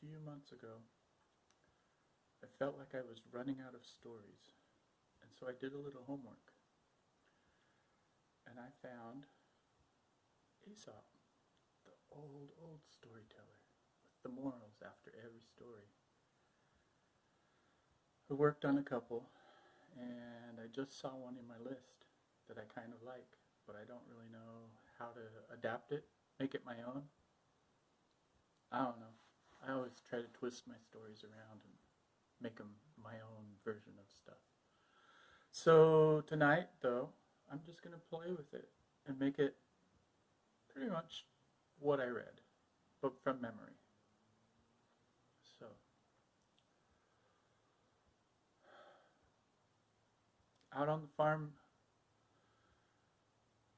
few months ago, I felt like I was running out of stories, and so I did a little homework. And I found Aesop, the old, old storyteller, with the morals after every story, who worked on a couple, and I just saw one in my list that I kind of like, but I don't really know how to adapt it, make it my own. I don't know. Try to twist my stories around and make them my own version of stuff. So tonight, though, I'm just going to play with it and make it pretty much what I read, but from memory. So, out on the farm,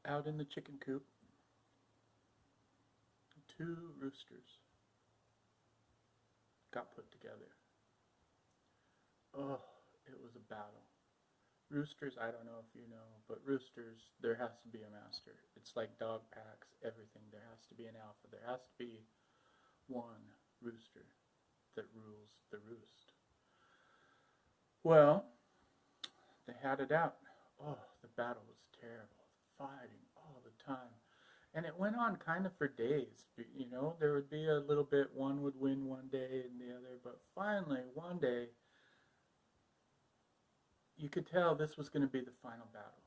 out in the chicken coop, two roosters got put together. Oh, it was a battle. Roosters, I don't know if you know, but roosters, there has to be a master. It's like dog packs, everything. There has to be an alpha. There has to be one rooster that rules the roost. Well, they had it out. Oh, the battle was terrible. Fighting all the time. And it went on kind of for days. You know, there would be a little bit, one would win one day and the other, but finally, one day, you could tell this was going to be the final battle.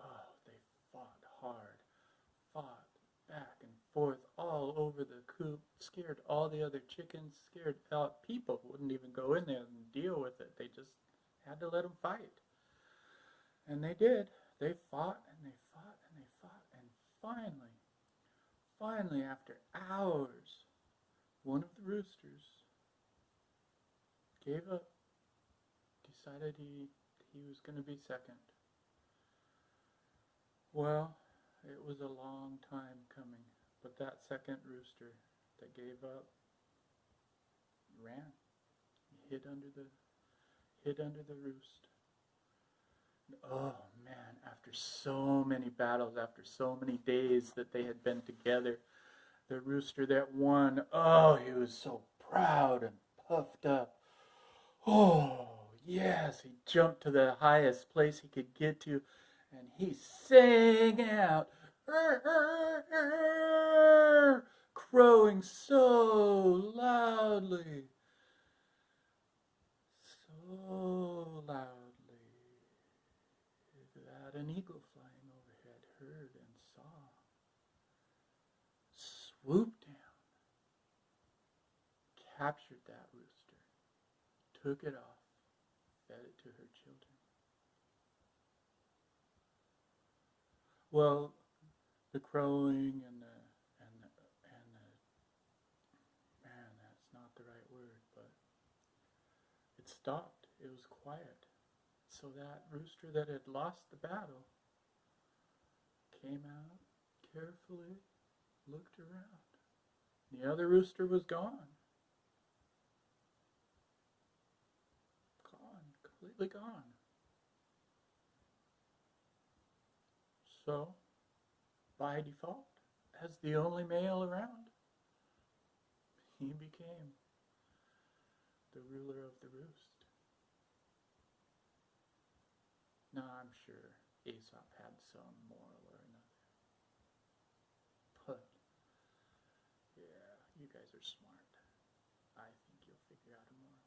Oh, they fought hard, fought back and forth all over the coop, scared all the other chickens, scared out people wouldn't even go in there and deal with it. They just had to let them fight. And they did. They fought and they fought and they fought. And finally, finally, after hours, one of the roosters gave up decided he, he was going to be second. Well, it was a long time coming, but that second rooster that gave up ran, hid under the hid under the roost. Oh man, after so many battles, after so many days that they had been together, the rooster that won, oh, he was so proud and puffed up. Oh, Yes, he jumped to the highest place he could get to, and he sang out, crowing so loudly, so loudly that an eagle flying overhead heard and saw, swooped down, captured that rooster, took it off, fed it to her children. Well, the crowing and the and the, and the man, that's not the right word, but it stopped. It was quiet. So that rooster that had lost the battle came out carefully, looked around. The other rooster was gone. Gone, completely gone. So, by default, as the only male around, he became the ruler of the roost. Now, I'm sure Aesop had some moral guys are smart. I think you'll figure out more